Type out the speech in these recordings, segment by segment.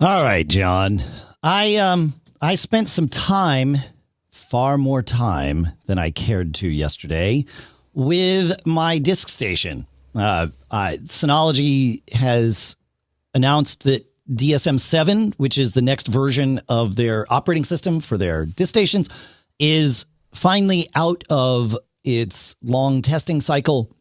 All right, John. I um I spent some time, far more time than I cared to yesterday, with my disk station. Uh, uh, Synology has announced that DSM 7, which is the next version of their operating system for their disk stations, is finally out of its long testing cycle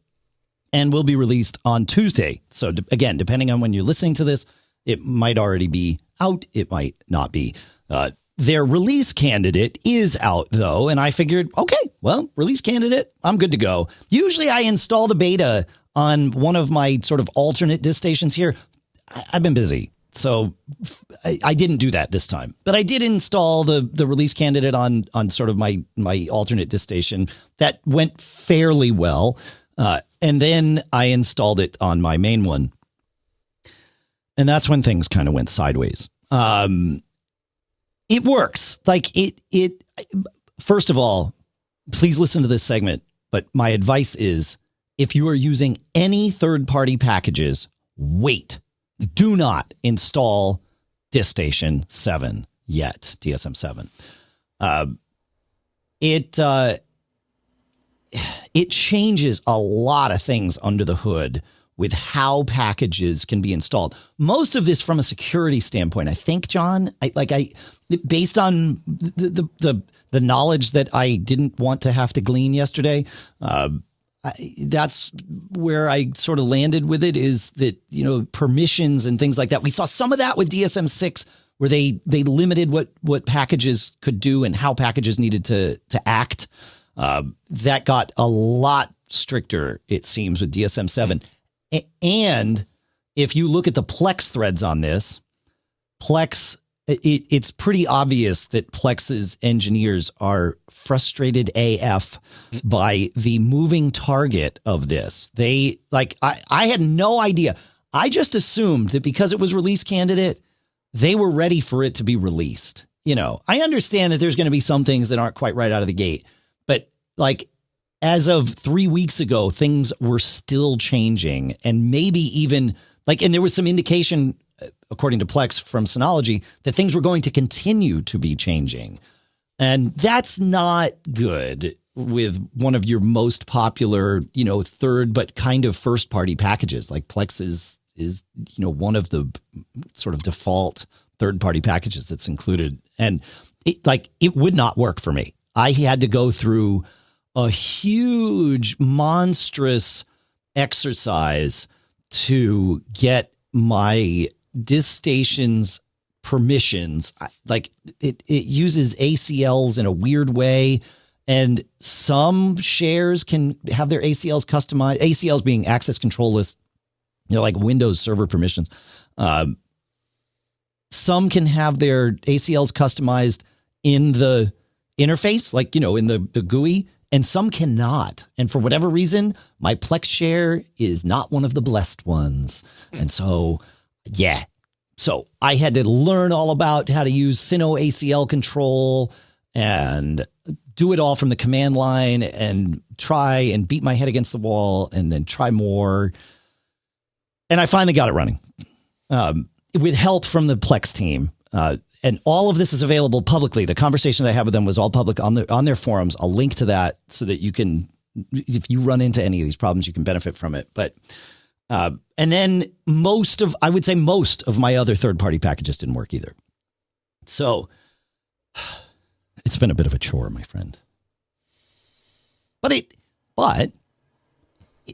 and will be released on Tuesday. So, again, depending on when you're listening to this, it might already be out, it might not be. Uh, their release candidate is out though, and I figured, okay, well, release candidate, I'm good to go. Usually I install the beta on one of my sort of alternate disk stations here. I- I've been busy. So I, I didn't do that this time, but I did install the the release candidate on on sort of my my alternate disk station. That went fairly well, uh, and then I installed it on my main one, and that's when things kind of went sideways. Um, it works like it it. First of all, please listen to this segment. But my advice is, if you are using any third party packages, wait do not install DiskStation 7 yet, DSM 7. Uh, it uh, it changes a lot of things under the hood with how packages can be installed. Most of this from a security standpoint, I think, John. I, like I, based on the, the the the knowledge that I didn't want to have to glean yesterday. Uh, I, that's where I sort of landed with it is that you know permissions and things like that. We saw some of that with DSM six, where they they limited what what packages could do and how packages needed to to act. Uh, that got a lot stricter, it seems, with DSM seven. And if you look at the Plex threads on this, Plex it, it's pretty obvious that Plex's engineers are frustrated AF hmm. by the moving target of this. They like I, I had no idea. I just assumed that because it was release candidate, they were ready for it to be released. You know, I understand that there's going to be some things that aren't quite right out of the gate, but like as of three weeks ago, things were still changing and maybe even like, and there was some indication uh, according to Plex from Synology, that things were going to continue to be changing. And that's not good with one of your most popular, you know, third but kind of first party packages. Like Plex is is, you know, one of the sort of default third party packages that's included. And it like it would not work for me. I had to go through a huge, monstrous exercise to get my disk stations permissions like it, it uses acls in a weird way and some shares can have their acls customized acls being access control list you know like windows server permissions. Um, some can have their acls customized in the interface like you know in the, the gui and some cannot and for whatever reason my plex share is not one of the blessed ones and so yeah. So I had to learn all about how to use Sino ACL control and do it all from the command line and try and beat my head against the wall and then try more. And I finally got it running um, with help from the Plex team. Uh, and all of this is available publicly. The conversation I had with them was all public on their on their forums. I'll link to that so that you can, if you run into any of these problems, you can benefit from it. But uh, and then most of, I would say most of my other third party packages didn't work either. So it's been a bit of a chore, my friend. But it, but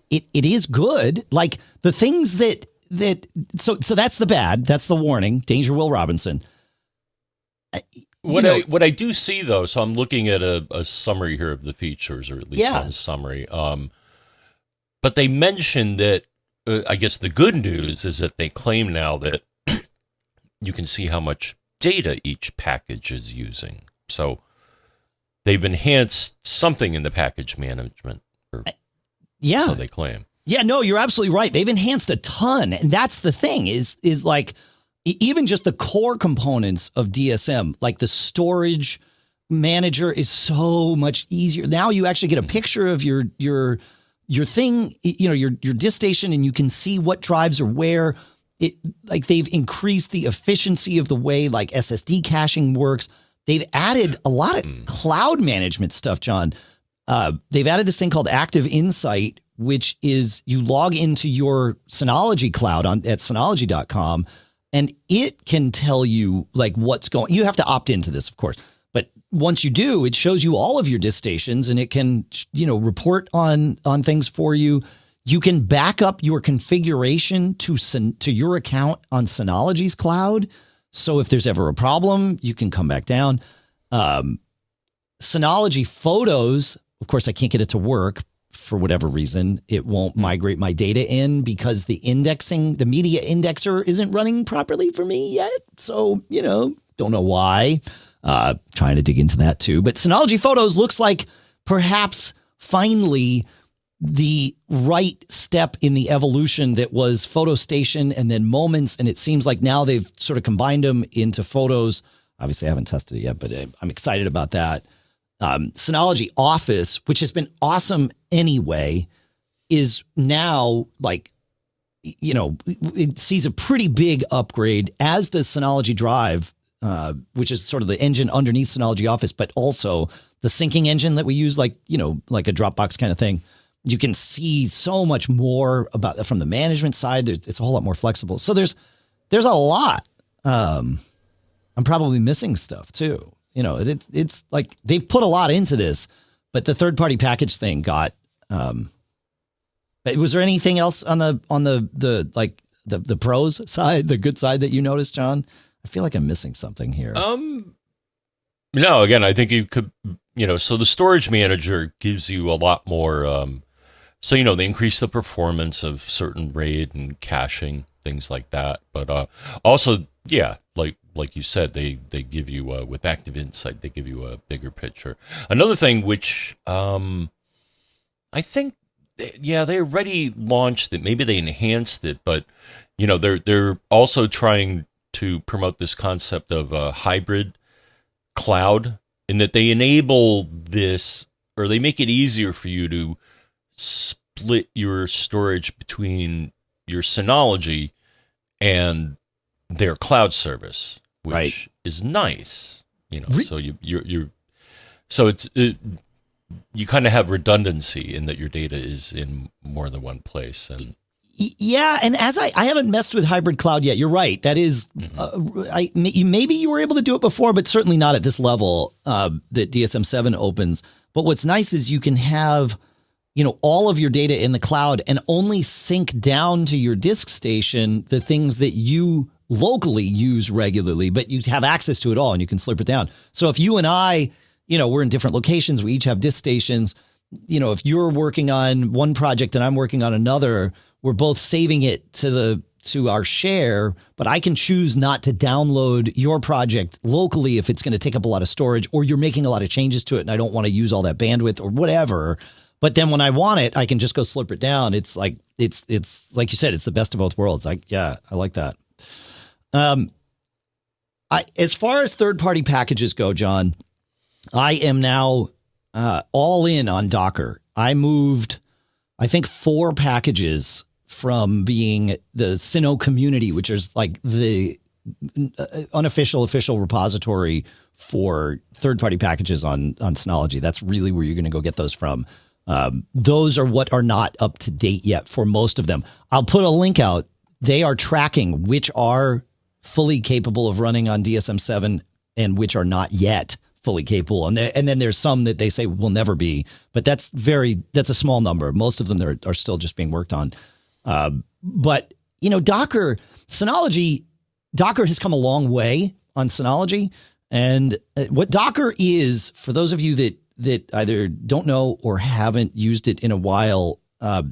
it, it is good. Like the things that, that, so, so that's the bad. That's the warning. Danger Will Robinson. What know, I what I do see though, so I'm looking at a, a summary here of the features, or at least yeah. one summary. Um, but they mentioned that uh, I guess the good news is that they claim now that you can see how much data each package is using. So they've enhanced something in the package management. Or, yeah. So they claim. Yeah, no, you're absolutely right. They've enhanced a ton. And that's the thing is is like even just the core components of DSM, like the storage manager is so much easier. Now you actually get a picture of your your your thing, you know, your your disk station, and you can see what drives are where. it like they've increased the efficiency of the way like SSD caching works. They've added a lot of mm. cloud management stuff, John. Uh, they've added this thing called Active Insight, which is you log into your Synology cloud on at synology.com and it can tell you like what's going you have to opt into this of course but once you do it shows you all of your disk stations and it can you know report on on things for you. You can back up your configuration to to your account on Synology's cloud. So if there's ever a problem you can come back down. Um, Synology photos of course I can't get it to work for whatever reason, it won't migrate my data in because the indexing, the media indexer isn't running properly for me yet. So, you know, don't know why. Uh, trying to dig into that too. But Synology Photos looks like perhaps finally the right step in the evolution that was Photo Station and then Moments. And it seems like now they've sort of combined them into Photos. Obviously, I haven't tested it yet, but I'm excited about that um, Synology Office, which has been awesome anyway, is now like, you know, it sees a pretty big upgrade, as does Synology Drive, uh, which is sort of the engine underneath Synology Office, but also the syncing engine that we use, like, you know, like a Dropbox kind of thing. You can see so much more about from the management side. It's a whole lot more flexible. So there's there's a lot. Um, I'm probably missing stuff too. You know, it, it's like they've put a lot into this, but the third party package thing got. Um, was there anything else on the on the the like the the pros side, the good side that you noticed, John? I feel like I'm missing something here. Um, no. Again, I think you could, you know, so the storage manager gives you a lot more. Um, so you know, they increase the performance of certain RAID and caching things like that, but uh, also, yeah, like you said, they they give you uh, with active insight, they give you a bigger picture. Another thing, which um, I think, yeah, they already launched it. Maybe they enhanced it, but you know, they're they're also trying to promote this concept of a hybrid cloud, in that they enable this or they make it easier for you to split your storage between your Synology and their cloud service which right. is nice. You know, Re- so you you're, you're so it's it, you kind of have redundancy in that your data is in more than one place and yeah, and as I, I haven't messed with hybrid cloud yet. You're right. That is, mm-hmm. uh, I maybe you were able to do it before, but certainly not at this level uh, that DSM seven opens. But what's nice is you can have, you know, all of your data in the cloud and only sync down to your disk station the things that you locally use regularly, but you have access to it all and you can slurp it down. So if you and I, you know, we're in different locations, we each have disk stations. You know, if you're working on one project and I'm working on another, we're both saving it to the to our share, but I can choose not to download your project locally if it's going to take up a lot of storage or you're making a lot of changes to it and I don't want to use all that bandwidth or whatever. But then when I want it, I can just go slip it down. It's like it's it's like you said, it's the best of both worlds. Like yeah, I like that. Um, I as far as third party packages go, John, I am now uh, all in on Docker. I moved, I think, four packages from being the SynoCommunity, which is like the uh, unofficial official repository for third party packages on on Synology. That's really where you're going to go get those from. Um, those are what are not up to date yet for most of them. I'll put a link out. They are tracking which are fully capable of running on DSM 7 and which are not yet fully capable. And, and then there's some that they say will never be, but that's very, that's a small number. Most of them are, are still just being worked on. Uh, but, you know, Docker, Synology, Docker has come a long way on Synology. And uh, what Docker is, for those of you that, that either don't know or haven't used it in a while, uh,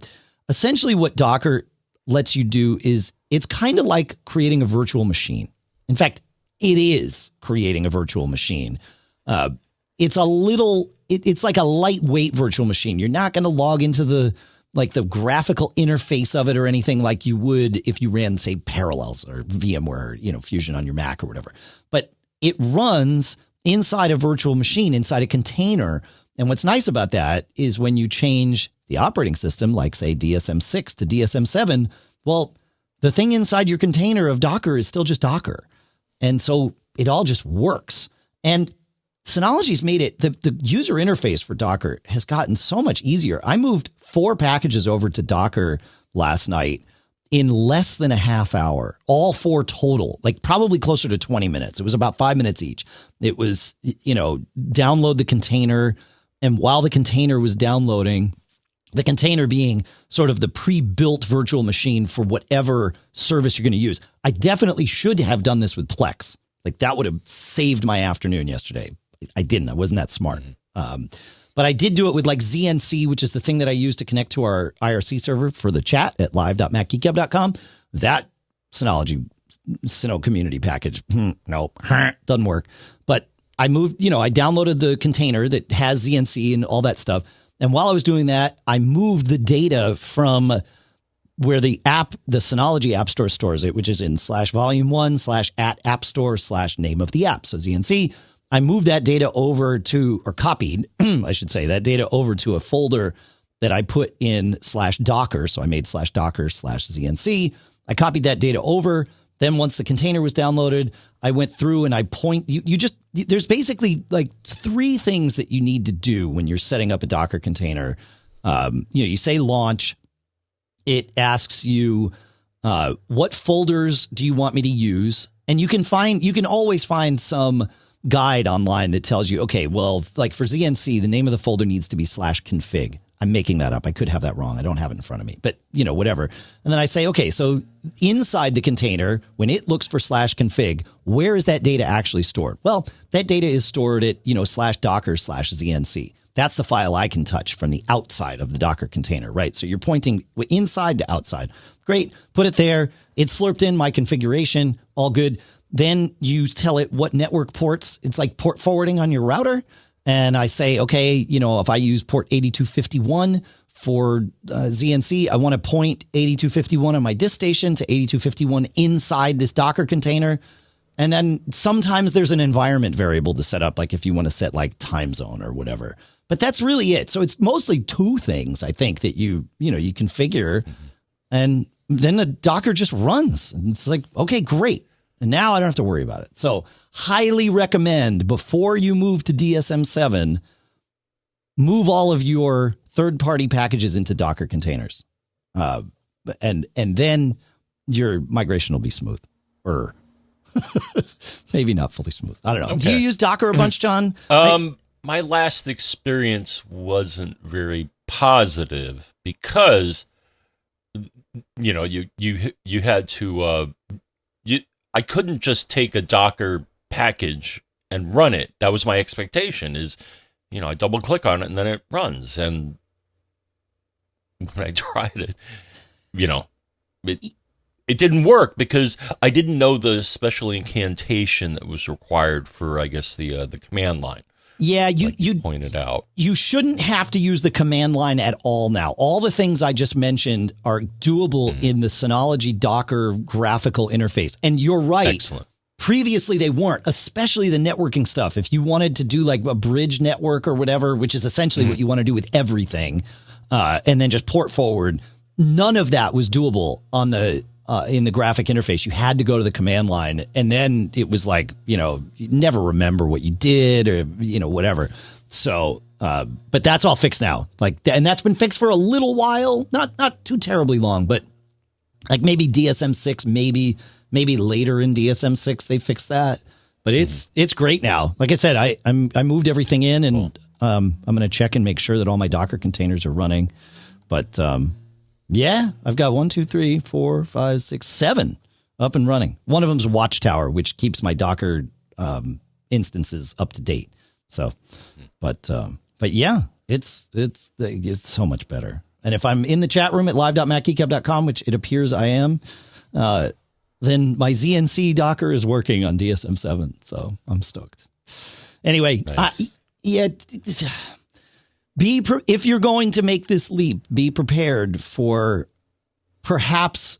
essentially what Docker lets you do is it's kind of like creating a virtual machine. In fact, it is creating a virtual machine. Uh, it's a little, it, it's like a lightweight virtual machine. You're not going to log into the like the graphical interface of it or anything like you would if you ran, say, Parallels or VMware, you know, Fusion on your Mac or whatever. But it runs inside a virtual machine, inside a container. And what's nice about that is when you change the operating system, like say DSM 6 to DSM 7, well, the thing inside your container of Docker is still just Docker. And so it all just works. And Synology's made it the, the user interface for Docker has gotten so much easier. I moved four packages over to Docker last night in less than a half hour, all four total, like probably closer to 20 minutes. It was about five minutes each. It was, you know, download the container. And while the container was downloading, the container being sort of the pre-built virtual machine for whatever service you're going to use. I definitely should have done this with Plex. Like that would have saved my afternoon yesterday. I didn't. I wasn't that smart. Mm-hmm. Um, but I did do it with like ZNC, which is the thing that I use to connect to our IRC server for the chat at live.macgeekgab.com. That Synology SynoCommunity package, hmm, nope, doesn't work. But I moved, you know, I downloaded the container that has ZNC and all that stuff. And while I was doing that, I moved the data from where the app, the Synology App Store stores it, which is in slash volume one slash at app store slash name of the app. So ZNC I moved that data over to, or copied, I should say, that data over to a folder that I put in slash Docker. So I made slash Docker slash ZNC. I copied that data over. Then once the container was downloaded, I went through and I point you, you just there's basically like three things that you need to do when you're setting up a Docker container. Um, you know, you say launch, it asks you uh, what folders do you want me to use, and you can find you can always find some guide online that tells you, okay, well, like for ZNC, the name of the folder needs to be slash config. I'm making that up. I could have that wrong. I don't have it in front of me, but you know, whatever. And then I say, okay, so inside the container, when it looks for slash config, where is that data actually stored? Well, that data is stored at, you know, slash docker slash ZNC. That's the file I can touch from the outside of the Docker container, right? So you're pointing inside to outside. Great. Put it there. It's slurped in my configuration. All good. Then you tell it what network ports. It's like port forwarding on your router. And I say, okay, you know, if I use port 8251 for uh, ZNC, I want to point 8251 on my disk station to 8251 inside this Docker container. And then sometimes there's an environment variable to set up, like if you want to set like time zone or whatever. But that's really it. So it's mostly two things I think that you you know you configure, mm-hmm. and then the Docker just runs. And it's like okay, great. And now I don't have to worry about it. So, highly recommend before you move to DSM 7, move all of your third party packages into Docker containers. Uh, and and then your migration will be smooth or maybe not fully smooth. I don't know. Okay. Do you use Docker a bunch, John? Um, I, my last experience wasn't very positive because you know you you you had to uh, you I couldn't just take a Docker package and run it. That was my expectation is, you know, I double click on it and then it runs. And when I tried it, you know, it, it didn't work because I didn't know the special incantation that was required for, I guess, the uh, the command line. Yeah, you like you pointed out. You shouldn't have to use the command line at all now. All the things I just mentioned are doable mm-hmm. in the Synology Docker graphical interface. And you're right. Excellent. Previously they weren't, especially the networking stuff. If you wanted to do like a bridge network or whatever, which is essentially mm-hmm. what you want to do with everything, uh, and then just port forward, none of that was doable on the uh, in the graphic interface. You had to go to the command line, and then it was like you know you never remember what you did or you know whatever. So, uh, but that's all fixed now. Like, and that's been fixed for a little while, not not too terribly long, but like maybe DSM six, maybe maybe later in DSM six they fixed that. But it's mm-hmm. it's great now. Like I said, I I'm, I moved everything in, and cool. um, I'm going to check and make sure that all my Docker containers are running. But um, yeah, I've got one, two, three, four, five, six, seven up and running. One of them's Watchtower, which keeps my Docker um, instances up to date. So, but um, but yeah, it's it's it's so much better. And if I'm in the chat room at live.macgeekgab.com, which it appears I am, uh, then my ZNC Docker is working on DSM seven. So I'm stoked. Anyway, nice. I, yeah be pre- if you're going to make this leap, be prepared for perhaps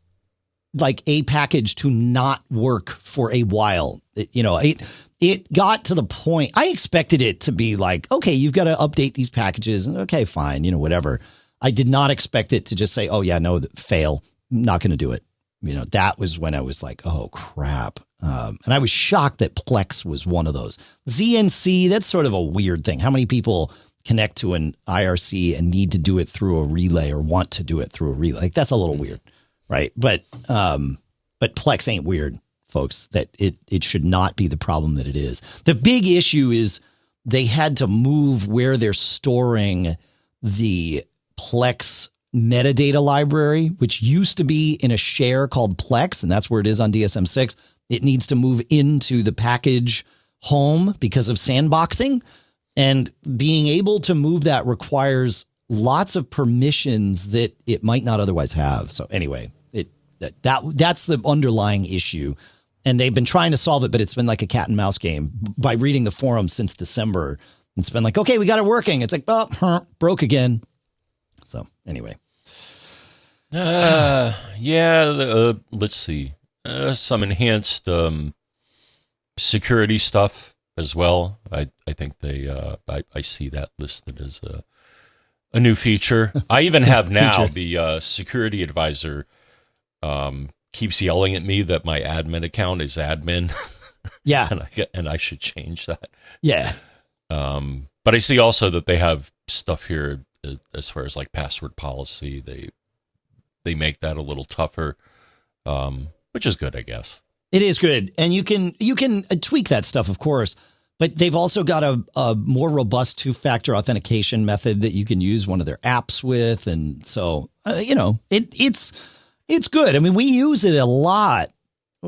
like a package to not work for a while. It, you know, it it got to the point I expected it to be like, okay, you've got to update these packages and okay, fine, you know, whatever. I did not expect it to just say, "Oh yeah, no, fail. Not going to do it." you know, that was when I was like, oh crap. Um, and I was shocked that Plex was one of those. ZNC, that's sort of a weird thing. How many people connect to an IRC and need to do it through a relay or want to do it through a relay? Like that's a little weird, right? But um, but Plex ain't weird, folks. That it it should not be the problem that it is. The big issue is they had to move where they're storing the Plex metadata library, which used to be in a share called Plex, and that's where it is on DSM 6. It needs to move into the package home because of sandboxing. And being able to move that requires lots of permissions that it might not otherwise have. So anyway, it that, that that's the underlying issue. And they've been trying to solve it, but it's been like a cat and mouse game. By reading the forum since December, it's been like, okay, we got it working. It's like, oh, broke again. So anyway. Uh, yeah, uh, let's see. Uh, some enhanced um, security stuff as well. I, I think they uh, I, I see that listed as a a new feature. I even have now the uh, security advisor um, keeps yelling at me that my admin account is admin. Yeah, and I and I should change that. Yeah. Um, but I see also that they have stuff here uh, as far as like password policy. They they make that a little tougher, um, which is good, I guess. It is good, and you can you can uh, tweak that stuff, of course. But they've also got a, a more robust two factor authentication method that you can use one of their apps with, and so uh, you know it it's it's good. I mean, we use it a lot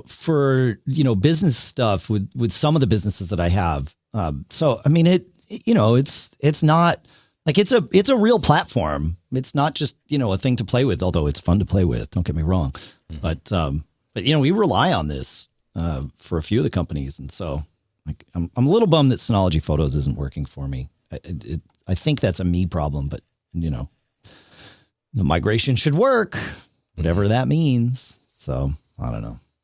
for you know business stuff with with some of the businesses that I have. Um, so I mean, it you know it's it's not like it's a it's a real platform. It's not just you know a thing to play with, although it's fun to play with. Don't get me wrong, mm-hmm. but um, but you know we rely on this uh, for a few of the companies, and so like I'm I'm a little bummed that Synology Photos isn't working for me. I, it, I think that's a me problem, but you know the migration should work, whatever mm-hmm. that means. So I don't know.